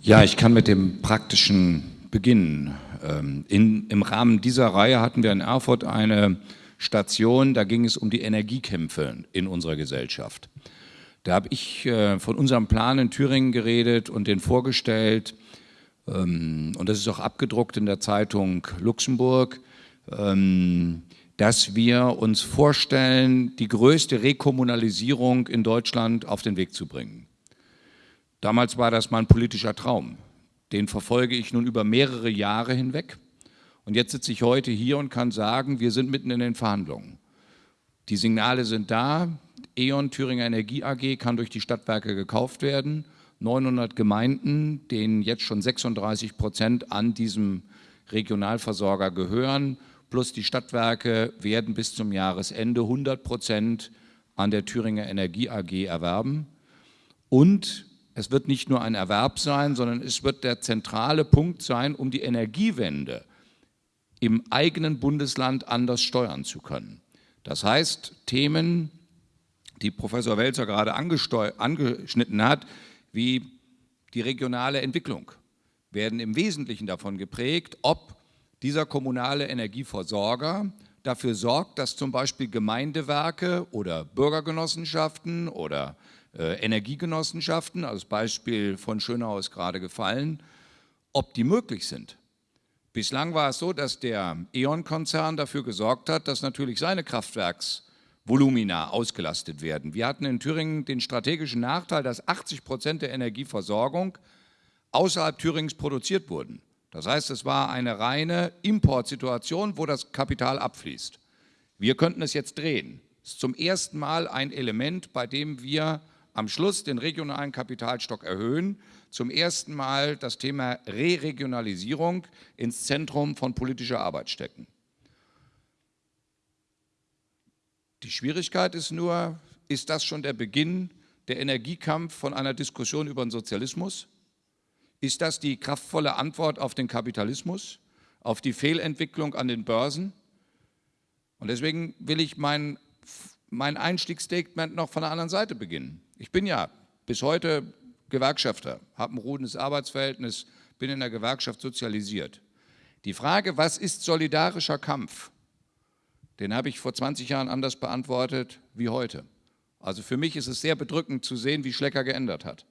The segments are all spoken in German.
Ja, ich kann mit dem praktischen beginnen. Ähm, in, Im Rahmen dieser Reihe hatten wir in Erfurt eine Station, da ging es um die Energiekämpfe in unserer Gesellschaft. Da habe ich äh, von unserem Plan in Thüringen geredet und den vorgestellt. Ähm, und das ist auch abgedruckt in der Zeitung Luxemburg, ähm, dass wir uns vorstellen, die größte Rekommunalisierung in Deutschland auf den Weg zu bringen. Damals war das mein politischer Traum. Den verfolge ich nun über mehrere Jahre hinweg. Und jetzt sitze ich heute hier und kann sagen, wir sind mitten in den Verhandlungen. Die Signale sind da. E.ON Thüringer Energie AG kann durch die Stadtwerke gekauft werden. 900 Gemeinden, denen jetzt schon 36 Prozent an diesem Regionalversorger gehören, plus die Stadtwerke werden bis zum Jahresende 100 Prozent an der Thüringer Energie AG erwerben. Und es wird nicht nur ein Erwerb sein, sondern es wird der zentrale Punkt sein, um die Energiewende im eigenen Bundesland anders steuern zu können. Das heißt, Themen, die Professor Welzer gerade angeschnitten hat, wie die regionale Entwicklung, werden im Wesentlichen davon geprägt, ob dieser kommunale Energieversorger dafür sorgt, dass zum Beispiel Gemeindewerke oder Bürgergenossenschaften oder Energiegenossenschaften, als Beispiel von Schönau ist gerade gefallen, ob die möglich sind. Bislang war es so, dass der E.ON-Konzern dafür gesorgt hat, dass natürlich seine Kraftwerksvolumina ausgelastet werden. Wir hatten in Thüringen den strategischen Nachteil, dass 80 Prozent der Energieversorgung außerhalb Thürings produziert wurden. Das heißt, es war eine reine Importsituation, wo das Kapital abfließt. Wir könnten es jetzt drehen. Es ist zum ersten Mal ein Element, bei dem wir am Schluss den regionalen Kapitalstock erhöhen, zum ersten Mal das Thema Re-Regionalisierung ins Zentrum von politischer Arbeit stecken. Die Schwierigkeit ist nur, ist das schon der Beginn der Energiekampf von einer Diskussion über den Sozialismus? Ist das die kraftvolle Antwort auf den Kapitalismus, auf die Fehlentwicklung an den Börsen? Und deswegen will ich mein, mein Einstiegsstatement noch von der anderen Seite beginnen. Ich bin ja bis heute Gewerkschafter, habe ein ruhendes Arbeitsverhältnis, bin in der Gewerkschaft sozialisiert. Die Frage, was ist solidarischer Kampf, den habe ich vor 20 Jahren anders beantwortet wie heute. Also für mich ist es sehr bedrückend zu sehen, wie Schlecker geändert hat.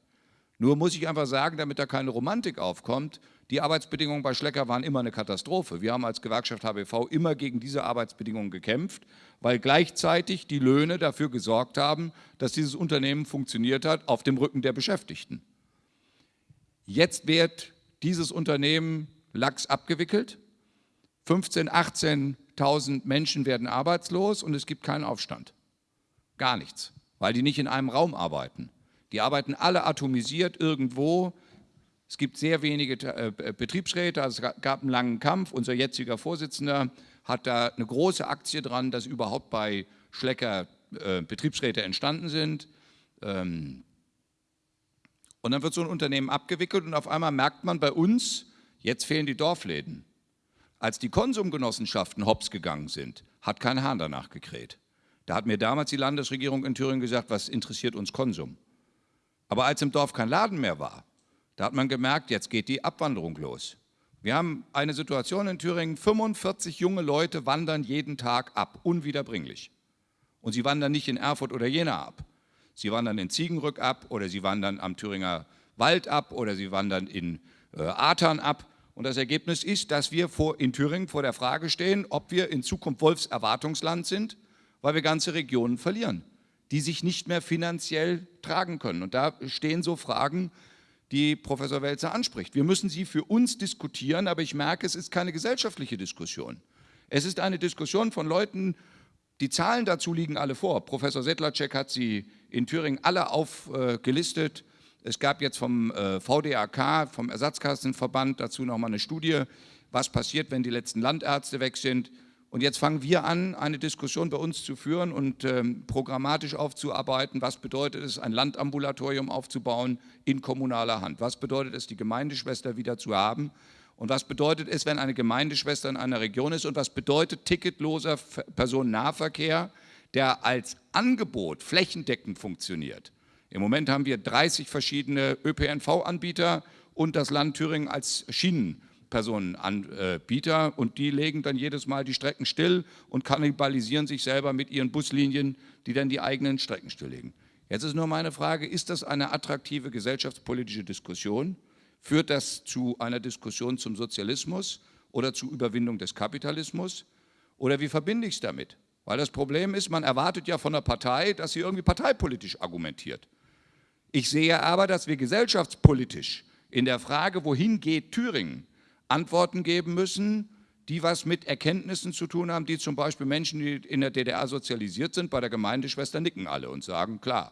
Nur muss ich einfach sagen, damit da keine Romantik aufkommt, die Arbeitsbedingungen bei Schlecker waren immer eine Katastrophe. Wir haben als Gewerkschaft HBV immer gegen diese Arbeitsbedingungen gekämpft, weil gleichzeitig die Löhne dafür gesorgt haben, dass dieses Unternehmen funktioniert hat auf dem Rücken der Beschäftigten. Jetzt wird dieses Unternehmen lax abgewickelt, 15.000, 18.000 Menschen werden arbeitslos und es gibt keinen Aufstand. Gar nichts, weil die nicht in einem Raum arbeiten. Die arbeiten alle atomisiert irgendwo. Es gibt sehr wenige äh, Betriebsräte, also es gab einen langen Kampf. Unser jetziger Vorsitzender hat da eine große Aktie dran, dass überhaupt bei Schlecker äh, Betriebsräte entstanden sind. Ähm, und dann wird so ein Unternehmen abgewickelt und auf einmal merkt man bei uns, jetzt fehlen die Dorfläden. Als die Konsumgenossenschaften hops gegangen sind, hat kein Hahn danach gekräht. Da hat mir damals die Landesregierung in Thüringen gesagt, was interessiert uns Konsum? Aber als im Dorf kein Laden mehr war, da hat man gemerkt, jetzt geht die Abwanderung los. Wir haben eine Situation in Thüringen, 45 junge Leute wandern jeden Tag ab, unwiederbringlich. Und sie wandern nicht in Erfurt oder Jena ab. Sie wandern in Ziegenrück ab oder sie wandern am Thüringer Wald ab oder sie wandern in äh, Atern ab. Und das Ergebnis ist, dass wir vor, in Thüringen vor der Frage stehen, ob wir in Zukunft Wolfserwartungsland sind, weil wir ganze Regionen verlieren die sich nicht mehr finanziell tragen können. Und da stehen so Fragen, die Professor Welzer anspricht. Wir müssen sie für uns diskutieren, aber ich merke, es ist keine gesellschaftliche Diskussion. Es ist eine Diskussion von Leuten, die Zahlen dazu liegen alle vor. Professor Sedlacek hat sie in Thüringen alle aufgelistet. Es gab jetzt vom äh, VDAK, vom Ersatzkassenverband, dazu nochmal eine Studie, was passiert, wenn die letzten Landärzte weg sind. Und jetzt fangen wir an, eine Diskussion bei uns zu führen und ähm, programmatisch aufzuarbeiten. Was bedeutet es, ein Landambulatorium aufzubauen in kommunaler Hand? Was bedeutet es, die Gemeindeschwester wieder zu haben? Und was bedeutet es, wenn eine Gemeindeschwester in einer Region ist? Und was bedeutet ticketloser Personennahverkehr, der als Angebot flächendeckend funktioniert? Im Moment haben wir 30 verschiedene ÖPNV-Anbieter und das Land Thüringen als Schienenpersonenanbieter und die legen dann jedes Mal die Strecken still und kannibalisieren sich selber mit ihren Buslinien, die dann die eigenen Strecken stilllegen. Jetzt ist nur meine Frage, ist das eine attraktive gesellschaftspolitische Diskussion? Führt das zu einer Diskussion zum Sozialismus oder zur Überwindung des Kapitalismus? Oder wie verbinde ich es damit? Weil das Problem ist, man erwartet ja von der Partei, dass sie irgendwie parteipolitisch argumentiert. Ich sehe aber, dass wir gesellschaftspolitisch in der Frage, wohin geht Thüringen, Antworten geben müssen, die was mit Erkenntnissen zu tun haben, die zum Beispiel Menschen, die in der DDR sozialisiert sind, bei der Gemeindeschwester nicken alle und sagen, klar,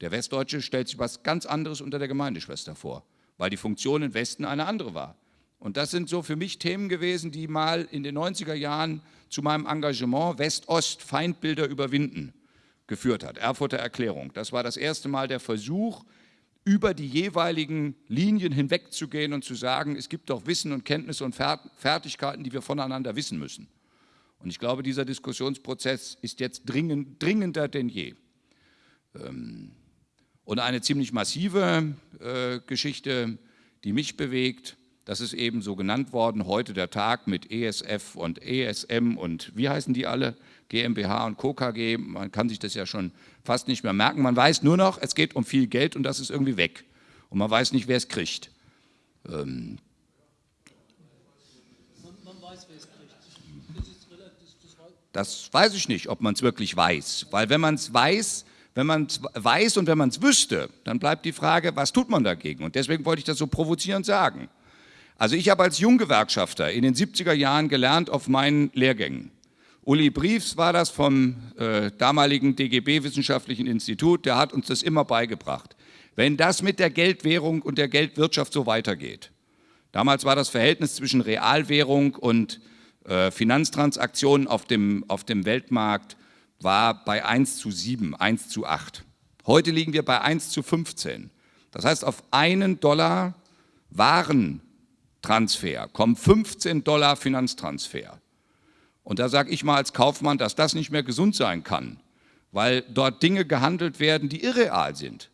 der Westdeutsche stellt sich was ganz anderes unter der Gemeindeschwester vor, weil die Funktion im Westen eine andere war. Und das sind so für mich Themen gewesen, die mal in den 90er Jahren zu meinem Engagement West-Ost-Feindbilder überwinden geführt hat, Erfurter Erklärung. Das war das erste Mal der Versuch, über die jeweiligen Linien hinwegzugehen und zu sagen, es gibt doch Wissen und Kenntnisse und Fertigkeiten, die wir voneinander wissen müssen. Und ich glaube, dieser Diskussionsprozess ist jetzt dringend, dringender denn je. Ähm, und eine ziemlich massive äh, Geschichte, die mich bewegt, das ist eben so genannt worden, heute der Tag mit ESF und ESM und wie heißen die alle? GmbH und Co. KG, man kann sich das ja schon fast nicht mehr merken. Man weiß nur noch, es geht um viel Geld und das ist irgendwie weg. Und man weiß nicht, wer es kriegt. Ähm das weiß ich nicht, ob man es wirklich weiß. Weil wenn man es weiß, wenn man es weiß und wenn man es wüsste, dann bleibt die Frage, was tut man dagegen? Und deswegen wollte ich das so provozierend sagen. Also ich habe als Junggewerkschafter in den 70er Jahren gelernt auf meinen Lehrgängen. Uli Briefs war das vom äh, damaligen DGB Wissenschaftlichen Institut, der hat uns das immer beigebracht. Wenn das mit der Geldwährung und der Geldwirtschaft so weitergeht, damals war das Verhältnis zwischen Realwährung und äh, Finanztransaktionen auf dem, auf dem Weltmarkt war bei 1 zu 7, 1 zu 8. Heute liegen wir bei 1 zu 15. Das heißt, auf einen Dollar Waren Transfer, kommen 15 Dollar Finanztransfer. Und da sage ich mal als Kaufmann, dass das nicht mehr gesund sein kann, weil dort Dinge gehandelt werden, die irreal sind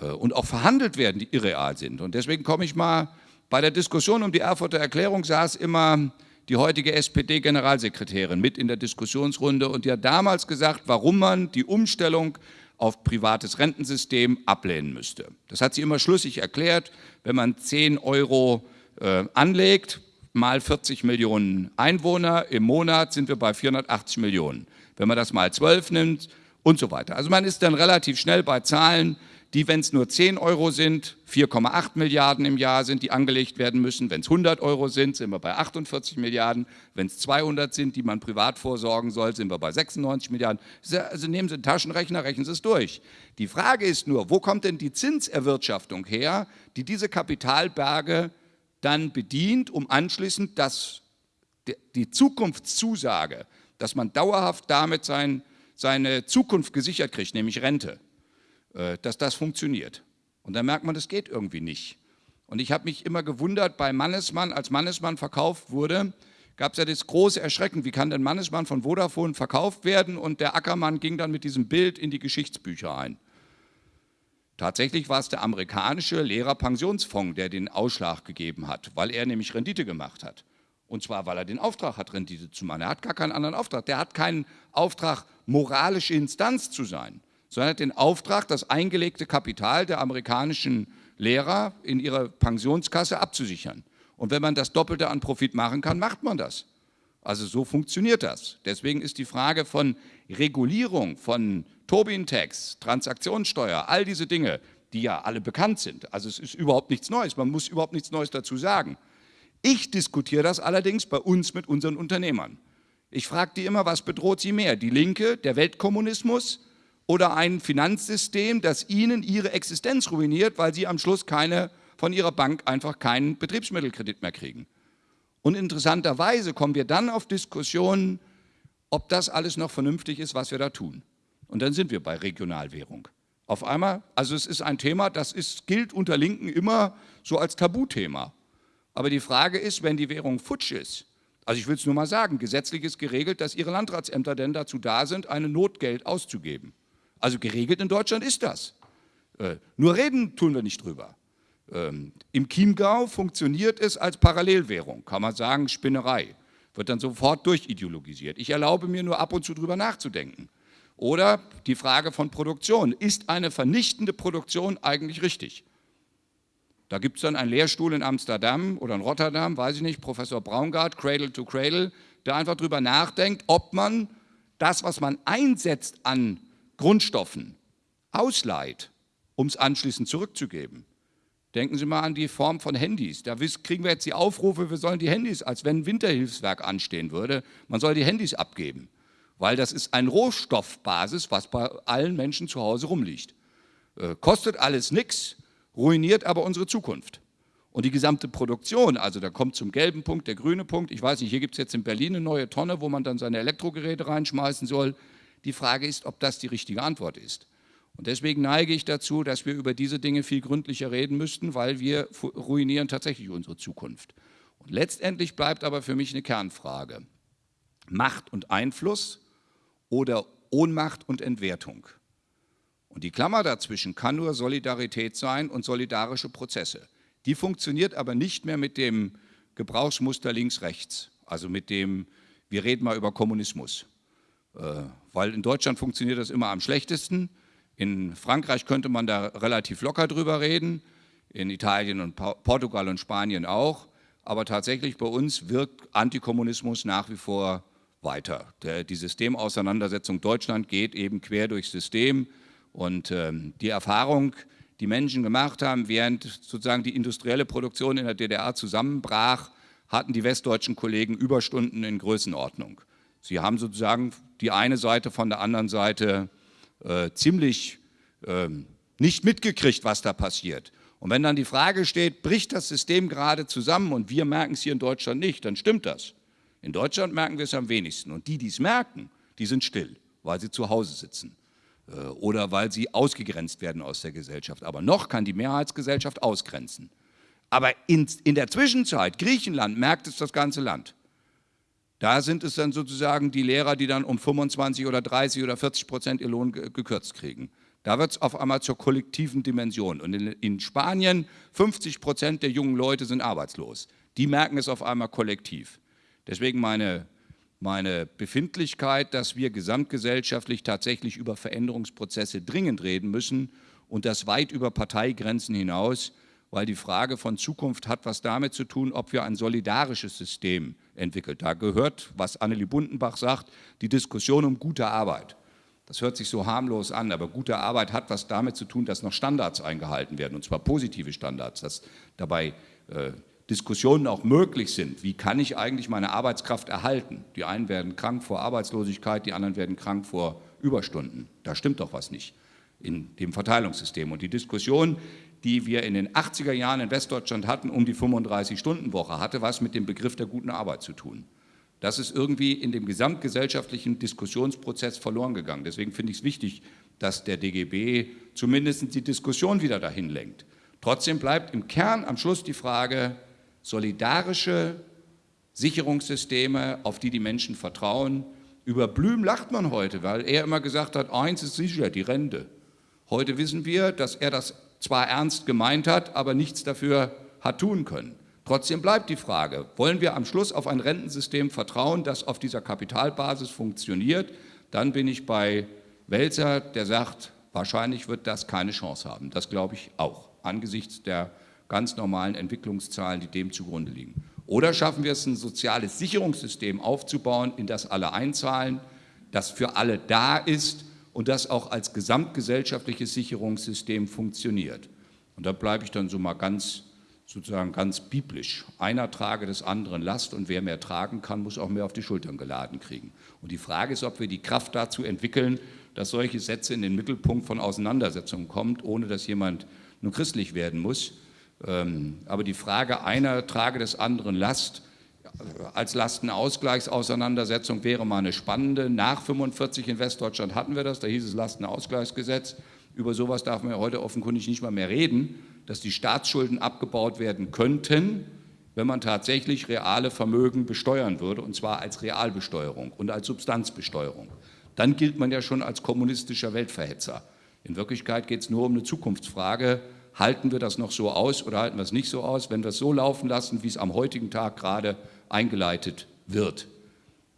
äh, und auch verhandelt werden, die irreal sind. Und deswegen komme ich mal, bei der Diskussion um die Erfurter Erklärung saß immer die heutige SPD-Generalsekretärin mit in der Diskussionsrunde und die hat damals gesagt, warum man die Umstellung auf privates Rentensystem ablehnen müsste. Das hat sie immer schlüssig erklärt, wenn man 10 Euro äh, anlegt, mal 40 Millionen Einwohner, im Monat sind wir bei 480 Millionen. Wenn man das mal 12 nimmt und so weiter. Also man ist dann relativ schnell bei Zahlen, die, wenn es nur 10 Euro sind, 4,8 Milliarden im Jahr sind, die angelegt werden müssen. Wenn es 100 Euro sind, sind wir bei 48 Milliarden. Wenn es 200 sind, die man privat vorsorgen soll, sind wir bei 96 Milliarden. Also nehmen Sie einen Taschenrechner, rechnen Sie es durch. Die Frage ist nur, wo kommt denn die Zinserwirtschaftung her, die diese Kapitalberge dann bedient, um anschließend das, die Zukunftszusage, dass man dauerhaft damit sein, seine Zukunft gesichert kriegt, nämlich Rente, äh, dass das funktioniert. Und dann merkt man, das geht irgendwie nicht. Und ich habe mich immer gewundert, bei Mannesmann, als Mannesmann verkauft wurde, gab es ja das große Erschrecken, wie kann denn Mannesmann von Vodafone verkauft werden? Und der Ackermann ging dann mit diesem Bild in die Geschichtsbücher ein. Tatsächlich war es der amerikanische Lehrerpensionsfonds, der den Ausschlag gegeben hat, weil er nämlich Rendite gemacht hat. Und zwar, weil er den Auftrag hat, Rendite zu machen. Er hat gar keinen anderen Auftrag. Der hat keinen Auftrag, moralische Instanz zu sein, sondern hat den Auftrag, das eingelegte Kapital der amerikanischen Lehrer in ihrer Pensionskasse abzusichern. Und wenn man das Doppelte an Profit machen kann, macht man das. Also so funktioniert das. Deswegen ist die Frage von Regulierung, von Tobin-Tax, Transaktionssteuer, all diese Dinge, die ja alle bekannt sind. Also es ist überhaupt nichts Neues, man muss überhaupt nichts Neues dazu sagen. Ich diskutiere das allerdings bei uns mit unseren Unternehmern. Ich frage die immer, was bedroht sie mehr, die Linke, der Weltkommunismus oder ein Finanzsystem, das ihnen ihre Existenz ruiniert, weil sie am Schluss keine, von ihrer Bank einfach keinen Betriebsmittelkredit mehr kriegen. Und interessanterweise kommen wir dann auf Diskussionen, ob das alles noch vernünftig ist, was wir da tun. Und dann sind wir bei Regionalwährung. Auf einmal, also es ist ein Thema, das ist, gilt unter Linken immer so als Tabuthema. Aber die Frage ist, wenn die Währung futsch ist, also ich will es nur mal sagen, gesetzlich ist geregelt, dass Ihre Landratsämter denn dazu da sind, ein Notgeld auszugeben. Also geregelt in Deutschland ist das. Äh, nur reden tun wir nicht drüber. Ähm, Im Chiemgau funktioniert es als Parallelwährung, kann man sagen, Spinnerei, wird dann sofort durchideologisiert. Ich erlaube mir nur ab und zu drüber nachzudenken. Oder die Frage von Produktion. Ist eine vernichtende Produktion eigentlich richtig? Da gibt es dann einen Lehrstuhl in Amsterdam oder in Rotterdam, weiß ich nicht, Professor Braungart, Cradle to Cradle, der einfach darüber nachdenkt, ob man das, was man einsetzt an Grundstoffen, ausleiht, um es anschließend zurückzugeben. Denken Sie mal an die Form von Handys. Da kriegen wir jetzt die Aufrufe, wir sollen die Handys, als wenn ein Winterhilfswerk anstehen würde, man soll die Handys abgeben, weil das ist ein Rohstoffbasis, was bei allen Menschen zu Hause rumliegt. Äh, kostet alles nichts, ruiniert aber unsere Zukunft. Und die gesamte Produktion, also da kommt zum gelben Punkt der grüne Punkt, ich weiß nicht, hier gibt es jetzt in Berlin eine neue Tonne, wo man dann seine Elektrogeräte reinschmeißen soll. Die Frage ist, ob das die richtige Antwort ist. Und deswegen neige ich dazu, dass wir über diese Dinge viel gründlicher reden müssten, weil wir ruinieren tatsächlich unsere Zukunft. Und letztendlich bleibt aber für mich eine Kernfrage. Macht und Einfluss oder Ohnmacht und Entwertung. Und die Klammer dazwischen kann nur Solidarität sein und solidarische Prozesse. Die funktioniert aber nicht mehr mit dem Gebrauchsmuster links-rechts, also mit dem, wir reden mal über Kommunismus. Äh, weil in Deutschland funktioniert das immer am schlechtesten. In Frankreich könnte man da relativ locker drüber reden, in Italien und Portugal und Spanien auch. Aber tatsächlich bei uns wirkt Antikommunismus nach wie vor weiter. Der, die Systemauseinandersetzung Deutschland geht eben quer durchs System. Und ähm, die Erfahrung, die Menschen gemacht haben, während sozusagen die industrielle Produktion in der DDR zusammenbrach, hatten die westdeutschen Kollegen Überstunden in Größenordnung. Sie haben sozusagen die eine Seite von der anderen Seite äh, ziemlich äh, nicht mitgekriegt, was da passiert. Und wenn dann die Frage steht, bricht das System gerade zusammen und wir merken es hier in Deutschland nicht, dann stimmt das. In Deutschland merken wir es am wenigsten. Und die, die es merken, die sind still, weil sie zu Hause sitzen. Äh, oder weil sie ausgegrenzt werden aus der Gesellschaft. Aber noch kann die Mehrheitsgesellschaft ausgrenzen. Aber in, in der Zwischenzeit, Griechenland merkt es das ganze Land. Da sind es dann sozusagen die Lehrer, die dann um 25 oder 30 oder 40 Prozent ihr Lohn gekürzt kriegen. Da wird es auf einmal zur kollektiven Dimension. Und in, in Spanien 50 Prozent der jungen Leute sind arbeitslos. Die merken es auf einmal kollektiv. Deswegen meine meine Befindlichkeit, dass wir gesamtgesellschaftlich tatsächlich über Veränderungsprozesse dringend reden müssen und das weit über Parteigrenzen hinaus, weil die Frage von Zukunft hat was damit zu tun, ob wir ein solidarisches System entwickeln. Da gehört, was Annelie Bundenbach sagt, die Diskussion um gute Arbeit. Das hört sich so harmlos an, aber gute Arbeit hat was damit zu tun, dass noch Standards eingehalten werden, und zwar positive Standards, dass dabei äh, Diskussionen auch möglich sind. Wie kann ich eigentlich meine Arbeitskraft erhalten? Die einen werden krank vor Arbeitslosigkeit, die anderen werden krank vor Überstunden. Da stimmt doch was nicht in dem Verteilungssystem. Und die Diskussion, die wir in den 80er Jahren in Westdeutschland hatten, um die 35-Stunden-Woche, hatte was mit dem Begriff der guten Arbeit zu tun. Das ist irgendwie in dem gesamtgesellschaftlichen Diskussionsprozess verloren gegangen. Deswegen finde ich es wichtig, dass der DGB zumindest die Diskussion wieder dahin lenkt. Trotzdem bleibt im Kern am Schluss die Frage, solidarische Sicherungssysteme, auf die die Menschen vertrauen. Über Blüm lacht man heute, weil er immer gesagt hat, eins ist sicher, die Rente. Heute wissen wir, dass er das zwar ernst gemeint hat, aber nichts dafür hat tun können. Trotzdem bleibt die Frage, wollen wir am Schluss auf ein Rentensystem vertrauen, das auf dieser Kapitalbasis funktioniert? Dann bin ich bei Welzer, der sagt, wahrscheinlich wird das keine Chance haben. Das glaube ich auch, angesichts der ganz normalen Entwicklungszahlen, die dem zugrunde liegen. Oder schaffen wir es, ein soziales Sicherungssystem aufzubauen, in das alle einzahlen, das für alle da ist und das auch als gesamtgesellschaftliches Sicherungssystem funktioniert. Und da bleibe ich dann so mal ganz, sozusagen ganz biblisch. Einer trage des anderen Last und wer mehr tragen kann, muss auch mehr auf die Schultern geladen kriegen. Und die Frage ist, ob wir die Kraft dazu entwickeln, dass solche Sätze in den Mittelpunkt von Auseinandersetzungen kommen, ohne dass jemand nur christlich werden muss, ähm, aber die Frage einer trage des anderen Last als Lastenausgleichsauseinandersetzung wäre mal eine spannende. Nach 45 in Westdeutschland hatten wir das, da hieß es Lastenausgleichsgesetz. Über sowas darf man ja heute offenkundig nicht mal mehr reden, dass die Staatsschulden abgebaut werden könnten, wenn man tatsächlich reale Vermögen besteuern würde, und zwar als Realbesteuerung und als Substanzbesteuerung. Dann gilt man ja schon als kommunistischer Weltverhetzer. In Wirklichkeit geht es nur um eine Zukunftsfrage, halten wir das noch so aus oder halten wir es nicht so aus? Wenn wir es so laufen lassen, wie es am heutigen Tag gerade eingeleitet wird,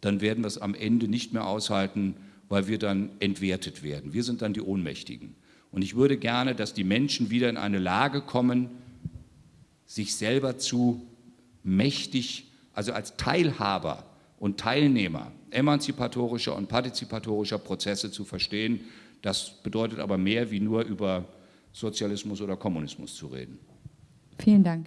dann werden wir es am Ende nicht mehr aushalten, weil wir dann entwertet werden. Wir sind dann die Ohnmächtigen. Und ich würde gerne, dass die Menschen wieder in eine Lage kommen, sich selber zu mächtig, also als Teilhaber und Teilnehmer emanzipatorischer und partizipatorischer Prozesse zu verstehen. Das bedeutet aber mehr, wie nur über Sozialismus oder Kommunismus zu reden. Vielen Dank.